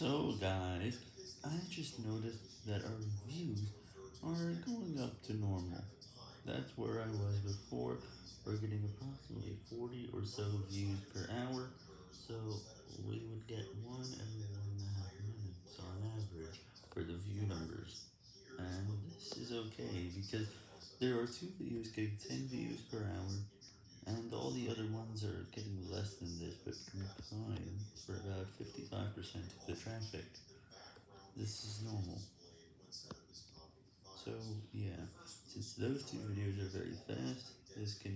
So guys, I just noticed that our views are going up to normal. That's where I was before, we're getting approximately 40 or so views per hour, so we would get one every one and a half minutes on average for the view numbers. And this is okay, because there are two videos getting 10 views per hour, and all the other ones are getting 55% of the traffic. This is normal. So, yeah, since those two videos are very fast, this can.